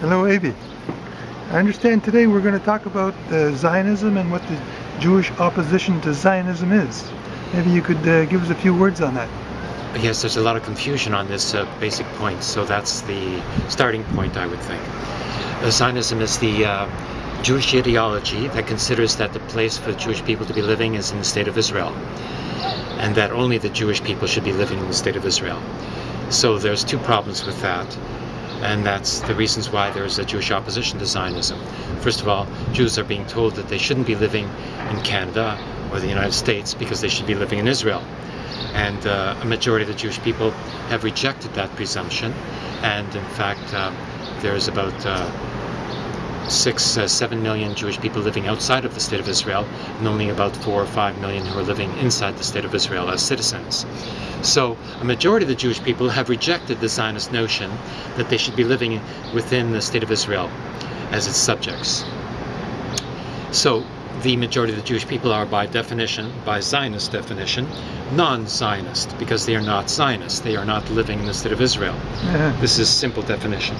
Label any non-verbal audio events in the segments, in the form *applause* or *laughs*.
Hello, Avi. I understand today we're going to talk about uh, Zionism and what the Jewish opposition to Zionism is. Maybe you could uh, give us a few words on that. Yes, there's a lot of confusion on this uh, basic point, so that's the starting point, I would think. Uh, Zionism is the uh, Jewish ideology that considers that the place for the Jewish people to be living is in the state of Israel, and that only the Jewish people should be living in the state of Israel. So there's two problems with that and that's the reasons why there's a Jewish opposition to Zionism. First of all, Jews are being told that they shouldn't be living in Canada or the United States because they should be living in Israel. And uh, a majority of the Jewish people have rejected that presumption. And in fact, uh, there's about uh, six, uh, seven million Jewish people living outside of the state of Israel, and only about four or five million who are living inside the state of Israel as citizens. So a majority of the Jewish people have rejected the Zionist notion that they should be living within the state of Israel as its subjects. So the majority of the Jewish people are by definition, by Zionist definition, non-Zionist because they are not Zionists. They are not living in the state of Israel. Yeah. This is simple definition.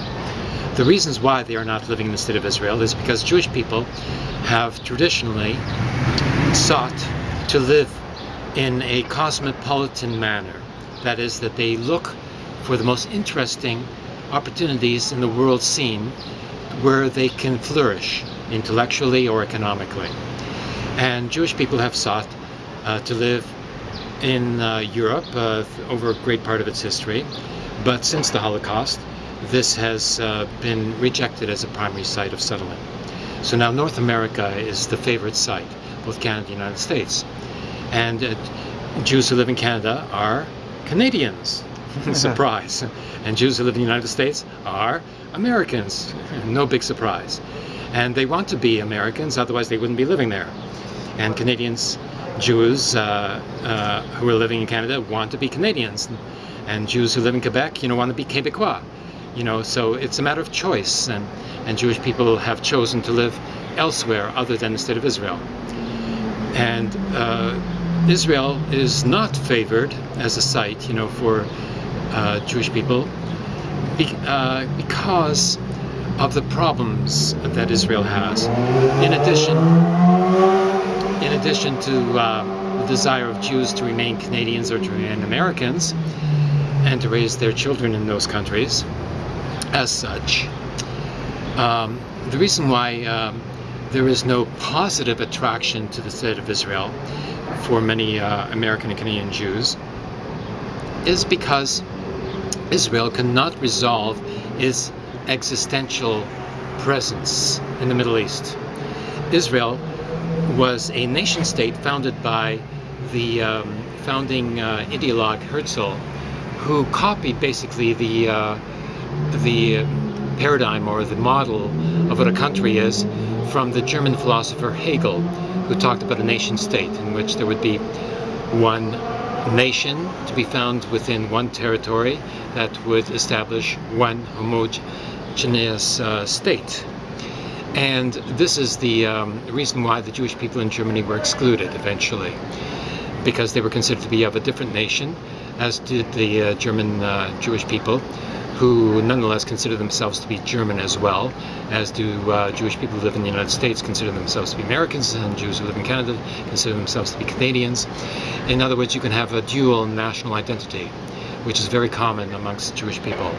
The reasons why they are not living in the state of Israel is because Jewish people have traditionally sought to live in a cosmopolitan manner. That is, that they look for the most interesting opportunities in the world scene where they can flourish intellectually or economically. And Jewish people have sought uh, to live in uh, Europe uh, over a great part of its history, but since the Holocaust, this has uh, been rejected as a primary site of settlement. So now North America is the favorite site, both Canada and the United States. And uh, Jews who live in Canada are Canadians. *laughs* surprise. And Jews who live in the United States are Americans. *laughs* no big surprise. And they want to be Americans, otherwise they wouldn't be living there. And Canadians, Jews uh, uh, who are living in Canada want to be Canadians. And Jews who live in Quebec, you know, want to be Quebecois you know so it's a matter of choice and and Jewish people have chosen to live elsewhere other than the state of Israel and uh, Israel is not favored as a site you know for uh, Jewish people be, uh, because of the problems that Israel has in addition in addition to uh, the desire of Jews to remain Canadians or to remain Americans and to raise their children in those countries as such. Um, the reason why um, there is no positive attraction to the state of Israel for many uh, American and Canadian Jews is because Israel cannot resolve its existential presence in the Middle East. Israel was a nation state founded by the um, founding uh, ideologue Herzl, who copied basically the uh, the paradigm or the model of what a country is from the German philosopher Hegel, who talked about a nation state in which there would be one nation to be found within one territory that would establish one homogeneous uh, state. And this is the um, reason why the Jewish people in Germany were excluded eventually, because they were considered to be of a different nation, as did the uh, German uh, Jewish people, who nonetheless consider themselves to be German as well, as do uh, Jewish people who live in the United States consider themselves to be Americans, and Jews who live in Canada consider themselves to be Canadians. In other words, you can have a dual national identity, which is very common amongst Jewish people.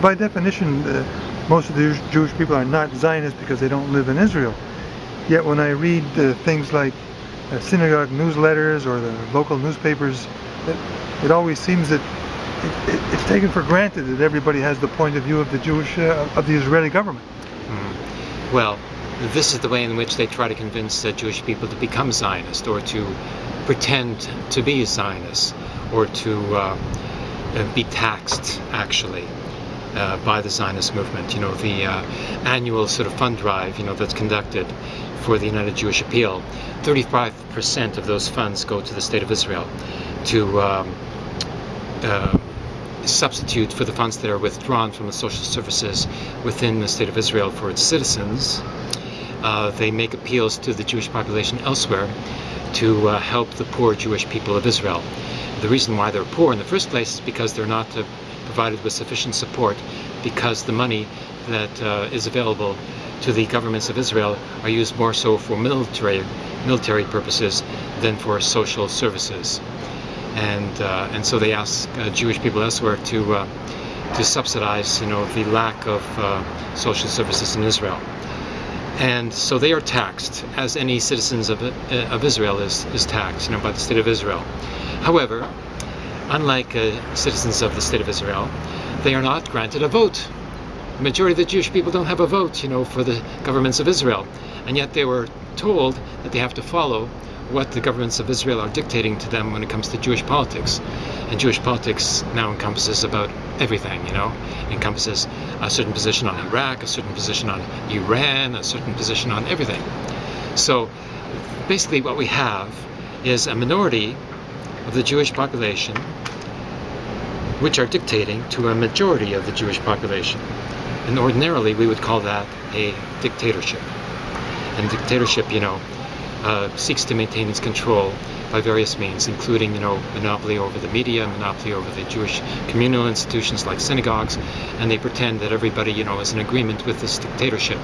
By definition, uh, most of the Jewish people are not Zionists because they don't live in Israel. Yet when I read uh, things like uh, synagogue newsletters or the local newspapers, it, it always seems that it, it, it's taken for granted that everybody has the point of view of the Jewish, uh, of the Israeli government. Mm. Well, this is the way in which they try to convince uh, Jewish people to become Zionist or to pretend to be Zionists or to uh be taxed, actually. Uh, by the Zionist movement, you know, the uh, annual sort of fund drive, you know, that's conducted for the United Jewish Appeal, 35% of those funds go to the State of Israel to um, uh, substitute for the funds that are withdrawn from the social services within the State of Israel for its citizens. Uh, they make appeals to the Jewish population elsewhere to uh, help the poor Jewish people of Israel. The reason why they're poor in the first place is because they're not uh, provided with sufficient support because the money that uh, is available to the governments of Israel are used more so for military military purposes than for social services, and uh, and so they ask uh, Jewish people elsewhere to to subsidize, you know, the lack of social services in Israel. And so they are taxed, as any citizens of, uh, of Israel is, is taxed, you know, by the state of Israel. However, unlike uh, citizens of the state of Israel, they are not granted a vote. The majority of the Jewish people don't have a vote, you know, for the governments of Israel. And yet they were told that they have to follow what the governments of Israel are dictating to them when it comes to Jewish politics. And Jewish politics now encompasses about everything, you know. Encompasses a certain position on Iraq, a certain position on Iran, a certain position on everything. So basically what we have is a minority of the Jewish population which are dictating to a majority of the Jewish population. And ordinarily we would call that a dictatorship. And dictatorship, you know, uh, seeks to maintain its control by various means, including, you know, monopoly over the media, monopoly over the Jewish communal institutions like synagogues, and they pretend that everybody, you know, is in agreement with this dictatorship,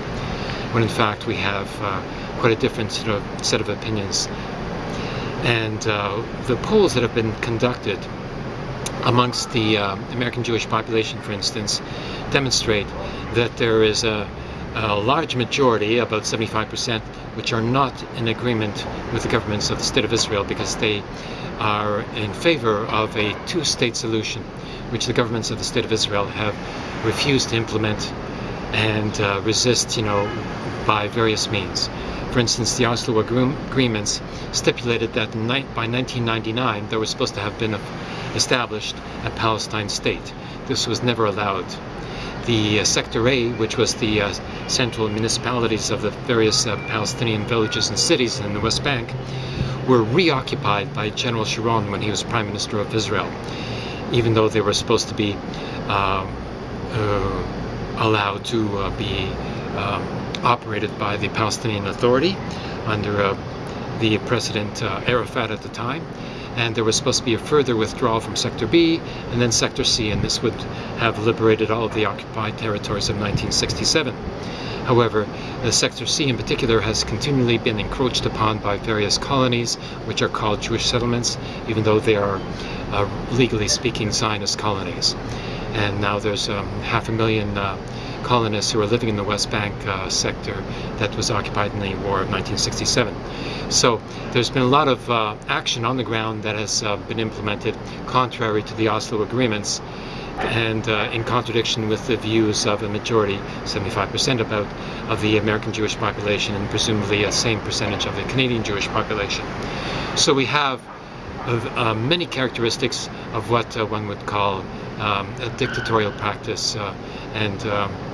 when in fact we have uh, quite a different you know, set of opinions. And uh, the polls that have been conducted amongst the uh, American Jewish population, for instance, demonstrate that there is a a large majority, about 75%, which are not in agreement with the governments of the State of Israel because they are in favor of a two-state solution, which the governments of the State of Israel have refused to implement and uh, resist, you know, by various means. For instance, the Oslo agreements stipulated that by 1999 there was supposed to have been established a Palestine state. This was never allowed the uh, Sector A, which was the uh, central municipalities of the various uh, Palestinian villages and cities in the West Bank, were reoccupied by General Sharon when he was Prime Minister of Israel, even though they were supposed to be um, uh, allowed to uh, be um, operated by the Palestinian Authority under uh, the President Arafat at the time and there was supposed to be a further withdrawal from Sector B and then Sector C, and this would have liberated all of the occupied territories of 1967. However, Sector C in particular has continually been encroached upon by various colonies, which are called Jewish settlements, even though they are uh, legally speaking Zionist colonies. And now there's um, half a million uh, colonists who are living in the West Bank uh, sector that was occupied in the War of 1967. So there's been a lot of uh, action on the ground that has uh, been implemented contrary to the Oslo agreements and uh, in contradiction with the views of a majority, 75% about, of the American Jewish population and presumably a same percentage of the Canadian Jewish population. So we have uh, many characteristics of what uh, one would call um, a dictatorial practice uh, and um, uh,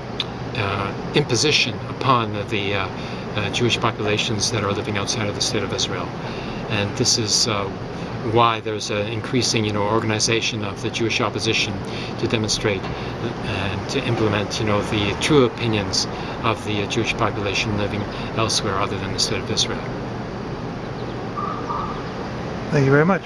imposition upon the uh, uh, Jewish populations that are living outside of the state of Israel. And this is why there's an increasing, you know, organization of the Jewish opposition to demonstrate and to implement, you know, the true opinions of the Jewish population living elsewhere other than the state of Israel. Thank you very much.